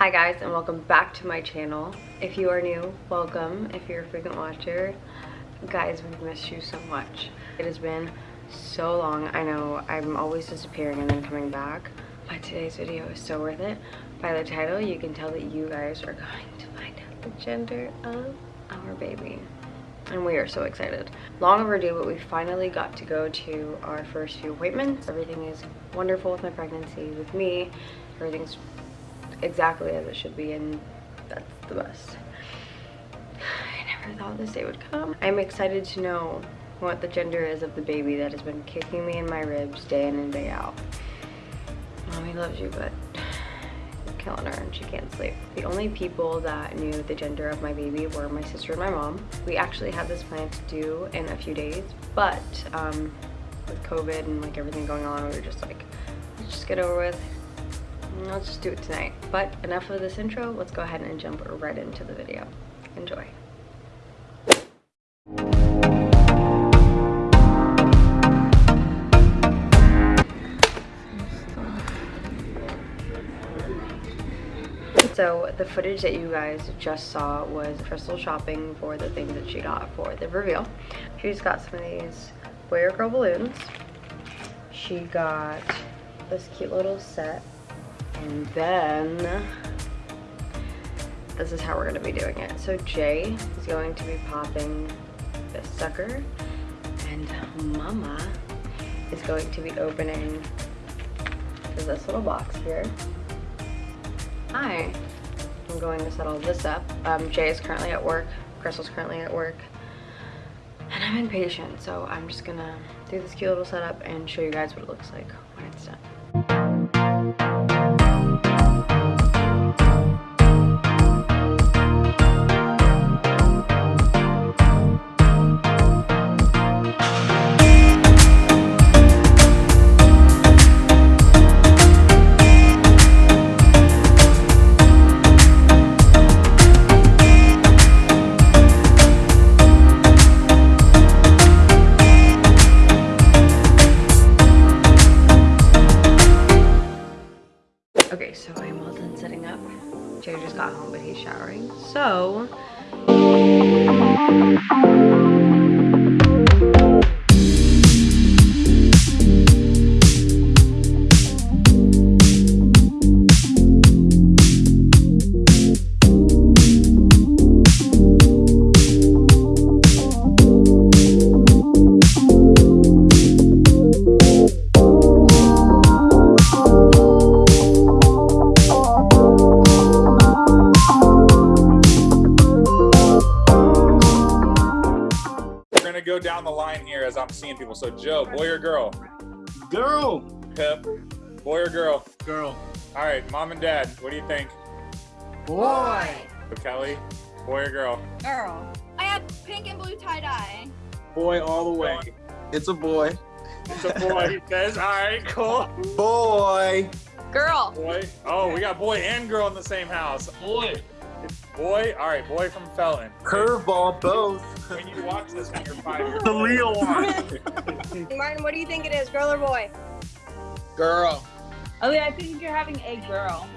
Hi guys and welcome back to my channel. If you are new, welcome. If you're a frequent watcher, guys, we've missed you so much. It has been so long. I know I'm always disappearing and then coming back, but today's video is so worth it. By the title, you can tell that you guys are going to find out the gender of our baby. And we are so excited. Long overdue, but we finally got to go to our first few appointments. Everything is wonderful with my pregnancy, with me. Everything's exactly as it should be and that's the best. I never thought this day would come. I'm excited to know what the gender is of the baby that has been kicking me in my ribs day in and day out. Mommy loves you, but you're killing her and she can't sleep. The only people that knew the gender of my baby were my sister and my mom. We actually had this plan to do in a few days, but um, with COVID and like everything going on, we were just like, let's just get over with, let's just do it tonight. But enough of this intro, let's go ahead and jump right into the video. Enjoy. So the footage that you guys just saw was Crystal shopping for the things that she got for the reveal. She's got some of these boy or girl balloons. She got this cute little set and then this is how we're gonna be doing it. So Jay is going to be popping this sucker and Mama is going to be opening this little box here. Hi, I'm going to set all this up. Um, Jay is currently at work, Crystal's currently at work, and I'm impatient, so I'm just gonna do this cute little setup and show you guys what it looks like when it's done. Jay just got home, but he's showering. So, go down the line here as I'm seeing people. So Joe, boy or girl? Girl. Pip, boy or girl? Girl. All right, mom and dad, what do you think? Boy. So Kelly, boy or girl? Girl. I have pink and blue tie dye. Boy all the way. It's a boy. It's a boy, he says. All right, cool. Boy. Girl. Boy. Oh, we got boy and girl in the same house. Boy. Boy, all right, boy from Felton. Curveball both. When you watch this when you're five years The old. real one. Martin, what do you think it is, girl or boy? Girl. Oh yeah, I think you're having a girl.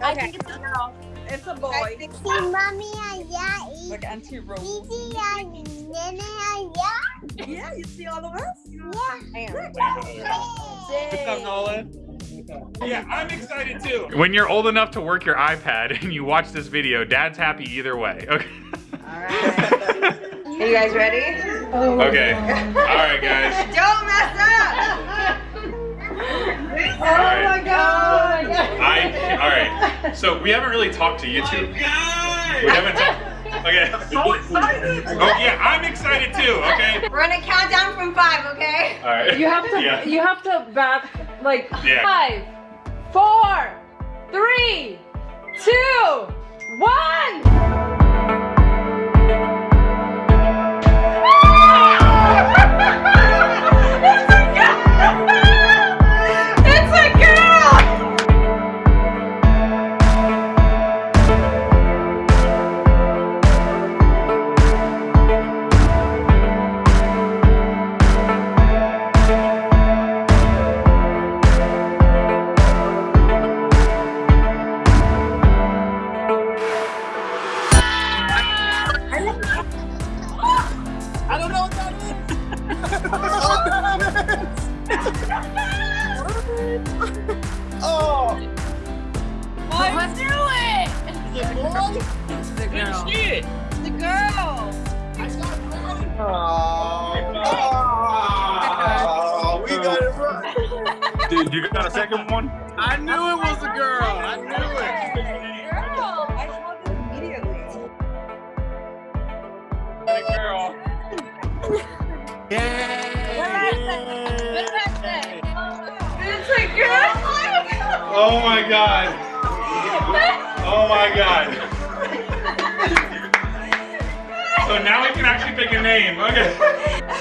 I think it's a girl. It's a boy. think Si mami allá y Like anti rose. Gigi y nene allá. Yeah, you see all of us? What's up, Nolan? Yeah, I'm excited too. When you're old enough to work your iPad and you watch this video, dad's happy either way. Okay. All right. are you guys ready? Okay. All right, guys. Don't mess up! Oh my god! I all right. So we haven't really talked to you two. Oh, we haven't talked. Okay. So excited. Oh yeah, I'm excited too. Okay. We're gonna count down from five, okay? All right. You have to Yeah. you have to back like Yeah. five, four, three, two, one. Boy. The girl. Shit. The girl. Oh, we got it right. Dude, you got a second one? I knew it was a girl. I knew it. Girl. I saw this immediately. Girl. Good birthday. It's a girl. Oh my god. Oh Oh my god. So now we can actually pick a name. Okay.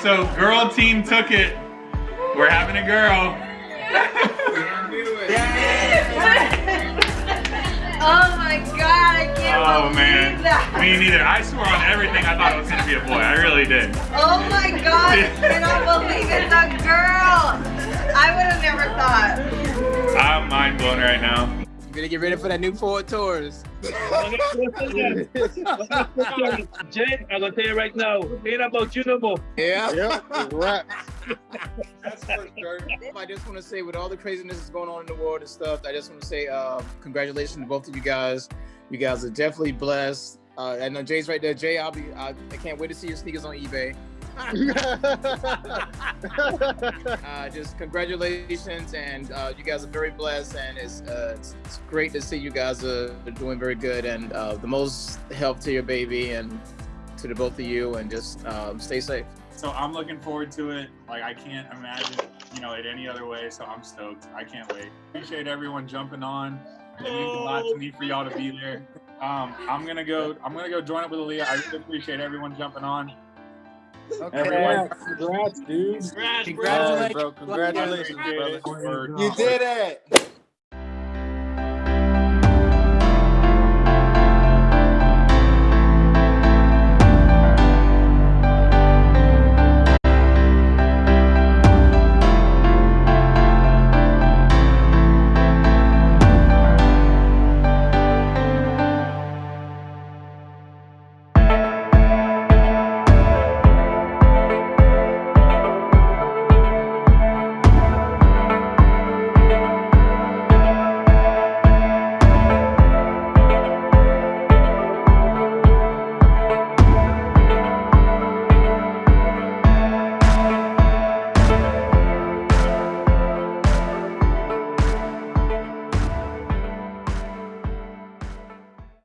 So girl team took it. We're having a girl. Oh my god, I can't Oh man. that. Me neither. I swore on everything I thought it was gonna be a boy. I really did. Oh my god, I cannot believe it's a girl. I would have never thought. I'm mind blown right now. You better get ready for that new Ford Taurus. Jay, I'm gonna tell you right now, ain't about you no more. Yeah. Yeah, right. That's for sure. I just want to say, with all the craziness that's going on in the world and stuff, I just want to say, uh, congratulations to both of you guys. You guys are definitely blessed. Uh, I know Jay's right there. Jay, I'll be. I, I can't wait to see your sneakers on eBay. Uh, just congratulations, and uh, you guys are very blessed, and it's, uh, it's it's great to see you guys are doing very good, and uh, the most help to your baby and to the both of you, and just um, stay safe. So I'm looking forward to it. Like I can't imagine, you know, it any other way. So I'm stoked. I can't wait. Appreciate everyone jumping on. It means a lot to me for y'all to be there. Um, I'm gonna go. I'm gonna go join up with Aaliyah. I really appreciate everyone jumping on. Everyone, Congrats, dude. Congrats, Congratulations, bro. Congratulations, brother. You did it.